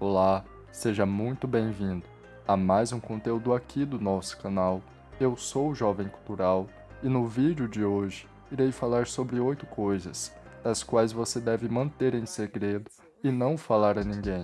Olá, seja muito bem-vindo a mais um conteúdo aqui do nosso canal. Eu sou o Jovem Cultural e no vídeo de hoje irei falar sobre oito coisas, das quais você deve manter em segredo e não falar a ninguém,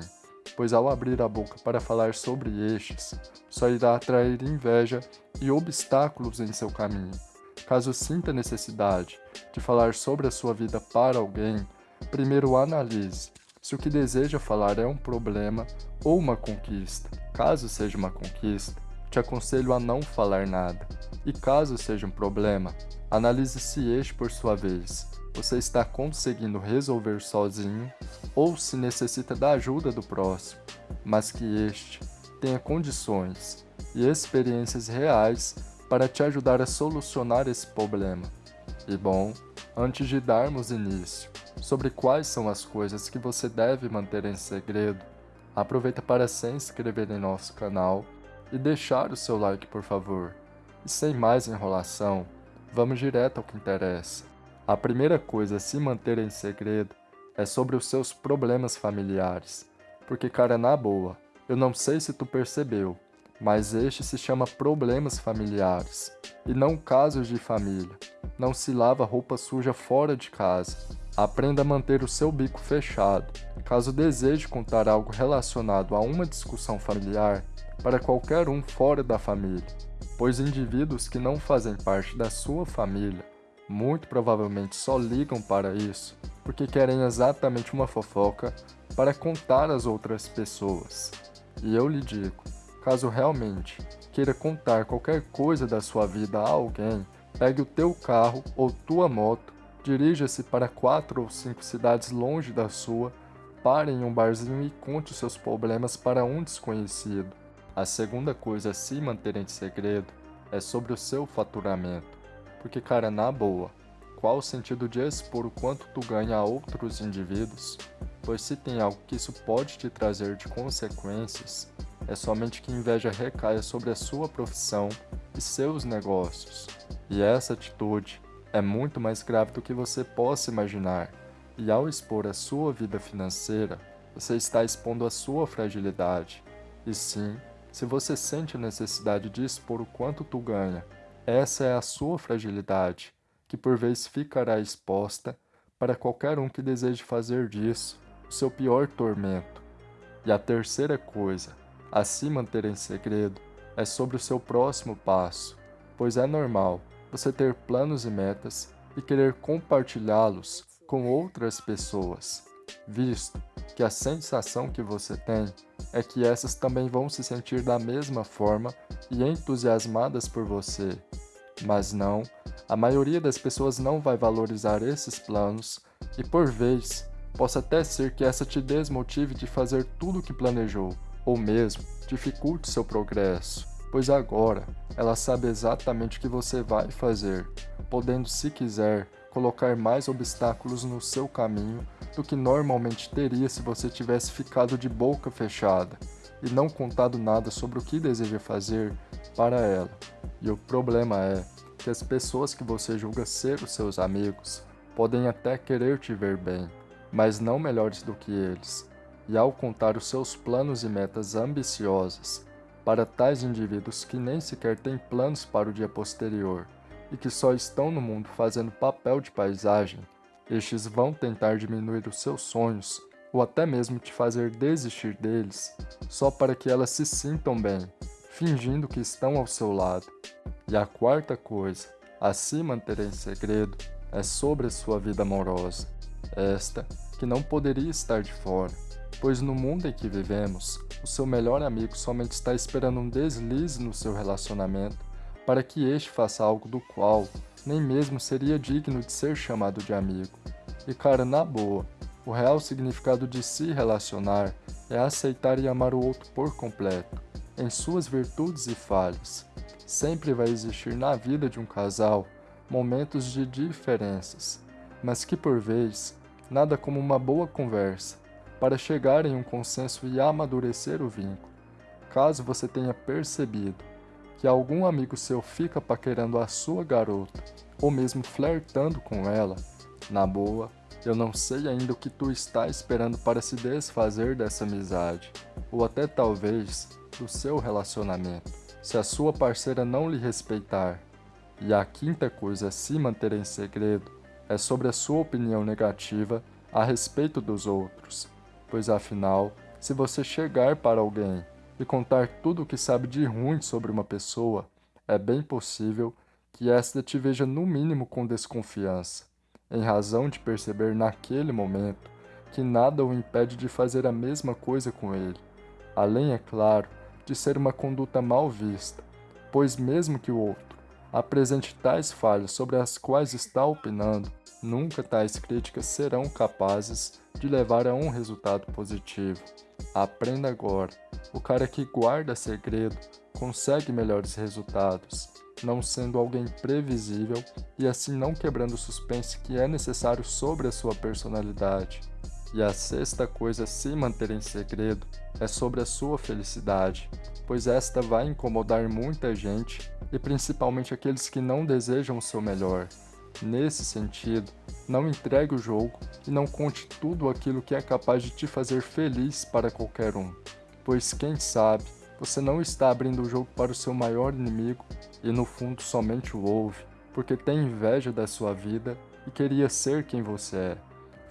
pois ao abrir a boca para falar sobre estes, só irá atrair inveja e obstáculos em seu caminho. Caso sinta necessidade de falar sobre a sua vida para alguém, primeiro analise se o que deseja falar é um problema ou uma conquista. Caso seja uma conquista, te aconselho a não falar nada. E caso seja um problema, analise se este, por sua vez, você está conseguindo resolver sozinho ou se necessita da ajuda do próximo, mas que este tenha condições e experiências reais para te ajudar a solucionar esse problema. E bom, antes de darmos início sobre quais são as coisas que você deve manter em segredo, aproveita para se inscrever em nosso canal e deixar o seu like por favor. E sem mais enrolação, vamos direto ao que interessa. A primeira coisa a se manter em segredo é sobre os seus problemas familiares. Porque cara, na boa, eu não sei se tu percebeu, mas este se chama problemas familiares, e não casos de família. Não se lava roupa suja fora de casa. Aprenda a manter o seu bico fechado. Caso deseje contar algo relacionado a uma discussão familiar, para qualquer um fora da família, pois indivíduos que não fazem parte da sua família muito provavelmente só ligam para isso porque querem exatamente uma fofoca para contar às outras pessoas. E eu lhe digo, Caso realmente queira contar qualquer coisa da sua vida a alguém, pegue o teu carro ou tua moto, dirija-se para quatro ou cinco cidades longe da sua, pare em um barzinho e conte os seus problemas para um desconhecido. A segunda coisa a se manter em segredo é sobre o seu faturamento. Porque, cara, na boa, qual o sentido de expor o quanto tu ganha a outros indivíduos? Pois se tem algo que isso pode te trazer de consequências, é somente que inveja recaia sobre a sua profissão e seus negócios. E essa atitude é muito mais grave do que você possa imaginar. E ao expor a sua vida financeira, você está expondo a sua fragilidade. E sim, se você sente a necessidade de expor o quanto tu ganha, essa é a sua fragilidade, que por vezes ficará exposta para qualquer um que deseje fazer disso o seu pior tormento. E a terceira coisa a se manter em segredo é sobre o seu próximo passo, pois é normal você ter planos e metas e querer compartilhá-los com outras pessoas, visto que a sensação que você tem é que essas também vão se sentir da mesma forma e entusiasmadas por você. Mas não, a maioria das pessoas não vai valorizar esses planos e por vez, possa até ser que essa te desmotive de fazer tudo o que planejou, ou mesmo dificulte seu progresso, pois agora ela sabe exatamente o que você vai fazer, podendo, se quiser, colocar mais obstáculos no seu caminho do que normalmente teria se você tivesse ficado de boca fechada e não contado nada sobre o que deseja fazer para ela. E o problema é que as pessoas que você julga ser os seus amigos podem até querer te ver bem, mas não melhores do que eles, e ao contar os seus planos e metas ambiciosas para tais indivíduos que nem sequer têm planos para o dia posterior e que só estão no mundo fazendo papel de paisagem, estes vão tentar diminuir os seus sonhos ou até mesmo te fazer desistir deles só para que elas se sintam bem, fingindo que estão ao seu lado. E a quarta coisa a se manter em segredo é sobre a sua vida amorosa, esta que não poderia estar de fora pois no mundo em que vivemos, o seu melhor amigo somente está esperando um deslize no seu relacionamento para que este faça algo do qual nem mesmo seria digno de ser chamado de amigo. E cara, na boa, o real significado de se relacionar é aceitar e amar o outro por completo, em suas virtudes e falhas. Sempre vai existir na vida de um casal momentos de diferenças, mas que por vez, nada como uma boa conversa, para chegar em um consenso e amadurecer o vínculo. Caso você tenha percebido que algum amigo seu fica paquerando a sua garota, ou mesmo flertando com ela, na boa, Eu não sei ainda o que tu está esperando para se desfazer dessa amizade, ou até talvez do seu relacionamento, se a sua parceira não lhe respeitar. E a quinta coisa a se manter em segredo é sobre a sua opinião negativa a respeito dos outros, pois afinal, se você chegar para alguém e contar tudo o que sabe de ruim sobre uma pessoa, é bem possível que esta te veja no mínimo com desconfiança em razão de perceber naquele momento que nada o impede de fazer a mesma coisa com ele, além, é claro, de ser uma conduta mal vista, pois mesmo que o outro apresente tais falhas sobre as quais está opinando, nunca tais críticas serão capazes de levar a um resultado positivo. Aprenda agora, o cara que guarda segredo consegue melhores resultados não sendo alguém previsível e assim não quebrando o suspense que é necessário sobre a sua personalidade. E a sexta coisa a se manter em segredo é sobre a sua felicidade, pois esta vai incomodar muita gente e principalmente aqueles que não desejam o seu melhor. Nesse sentido, não entregue o jogo e não conte tudo aquilo que é capaz de te fazer feliz para qualquer um, pois quem sabe você não está abrindo o jogo para o seu maior inimigo e no fundo somente o ouve, porque tem inveja da sua vida e queria ser quem você é.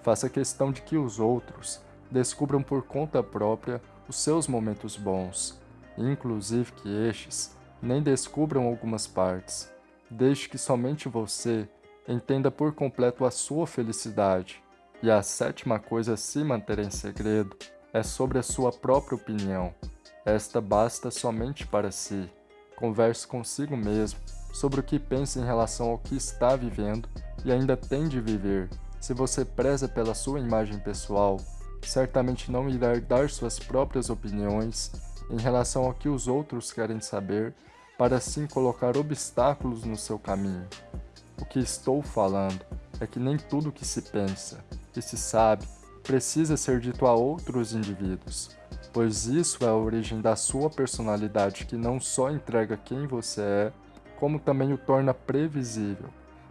Faça questão de que os outros descubram por conta própria os seus momentos bons, inclusive que estes nem descubram algumas partes. Deixe que somente você entenda por completo a sua felicidade. E a sétima coisa a se manter em segredo é sobre a sua própria opinião. Esta basta somente para si. Converse consigo mesmo sobre o que pensa em relação ao que está vivendo e ainda tem de viver. Se você preza pela sua imagem pessoal, certamente não irá dar suas próprias opiniões em relação ao que os outros querem saber, para assim colocar obstáculos no seu caminho. O que estou falando é que nem tudo que se pensa e se sabe precisa ser dito a outros indivíduos pois isso é a origem da sua personalidade que não só entrega quem você é, como também o torna previsível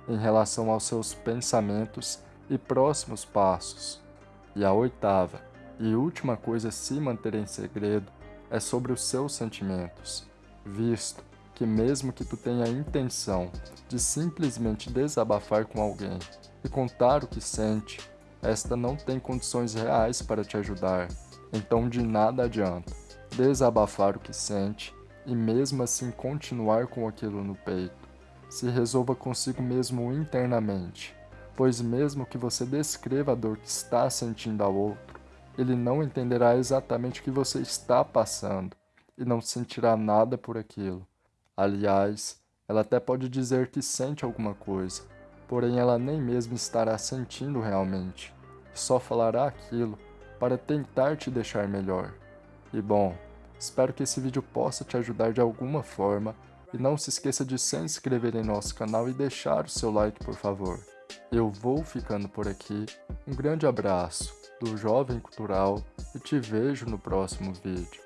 em relação aos seus pensamentos e próximos passos. E a oitava e última coisa a se manter em segredo é sobre os seus sentimentos, visto que mesmo que tu tenha a intenção de simplesmente desabafar com alguém e contar o que sente, esta não tem condições reais para te ajudar então de nada adianta desabafar o que sente e mesmo assim continuar com aquilo no peito. Se resolva consigo mesmo internamente, pois mesmo que você descreva a dor que está sentindo ao outro, ele não entenderá exatamente o que você está passando e não sentirá nada por aquilo. Aliás, ela até pode dizer que sente alguma coisa, porém ela nem mesmo estará sentindo realmente, só falará aquilo para tentar te deixar melhor. E bom, espero que esse vídeo possa te ajudar de alguma forma e não se esqueça de se inscrever em nosso canal e deixar o seu like por favor. Eu vou ficando por aqui, um grande abraço do Jovem Cultural e te vejo no próximo vídeo.